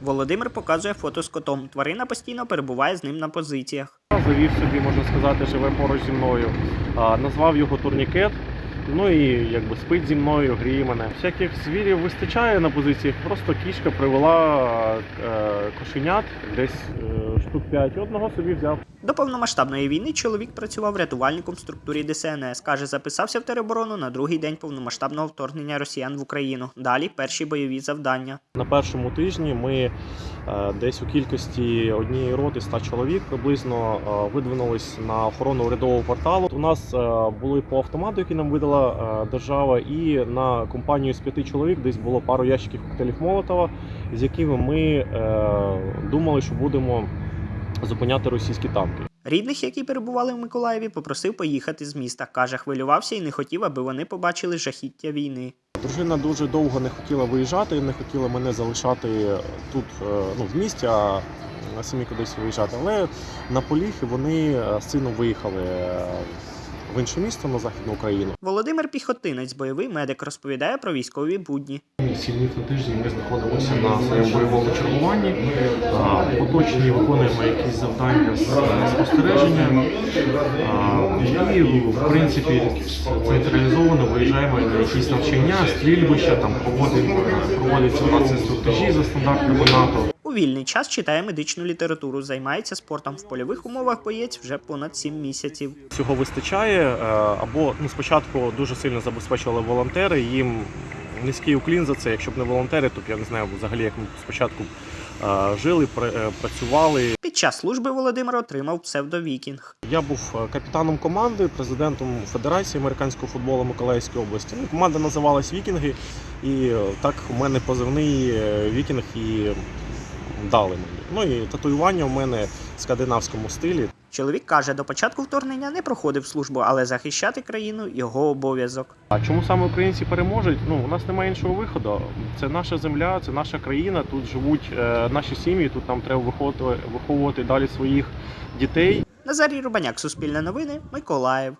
Володимир показує фото з котом. Тварина постійно перебуває з ним на позиціях. Завів собі, можна сказати, живе поруч зі мною. Назвав його турнікет. Ну і якби спить зі мною, гріє мене. Всяких звірів вистачає на позиціях. Просто кішка привела е, кошенят, десь е, штук 5. Одного собі взяв. До повномасштабної війни чоловік працював рятувальником в структурі ДСНС. Каже, записався в тероборону на другий день повномасштабного вторгнення росіян в Україну. Далі перші бойові завдання. На першому тижні ми е, десь у кількості однієї роти 100 чоловік приблизно е, видвинулись на охорону урядового порталу. У нас е, були по автомату, які нам видала е, держава, і на компанію з п'яти чоловік десь було пару ящиків коктейлів Молотова, з якими ми е, думали, що будемо зупиняти російські танки. Рідних, які перебували в Миколаєві, попросив поїхати з міста. Каже, хвилювався і не хотів, аби вони побачили жахіття війни. Дружина дуже довго не хотіла виїжджати, не хотіла мене залишати тут е, ну, в місті, а самі кудись виїжджати. Але на Поліхи вони з сином виїхали в інше місто на Західну Україну. Володимир Піхотинець, бойовий медик, розповідає про військові будні. Сім днів на тиждень ми знаходимося на своєму бойовому чергуванні. Поточні виконуємо якісь завдання з спостереження. І, в принципі, централізовано виїжджаємо на якісь навчання, стрільбища, там проводимо, проводяться у нас інструктажі за стандартами НАТО. У вільний час читає медичну літературу, займається спортом. В польових умовах боєць вже понад 7 місяців. Цього вистачає, е, або ну, спочатку дуже сильно забезпечували волонтери. Їм низький уклін за це. Якщо б не волонтери, то б я не знаю взагалі, як ми спочатку е, жили, е, працювали. Під час служби Володимир отримав псевдовікінг. Я був капітаном команди, президентом Федерації американського футболу Миколаївської області. Ну, команда називалась Вікінги, і так у мене позивний Вікінг і дали мені. Ну і татуювання у мене в скандинавському стилі. Чоловік каже, до початку вторгнення не проходив службу, але захищати країну його обов'язок. А чому саме українці переможуть? Ну у нас немає іншого виходу. Це наша земля, це наша країна. Тут живуть е, наші сім'ї. Тут нам треба виховувати, виховувати далі своїх дітей. Назарій Рубаняк, Суспільне новини, Миколаїв.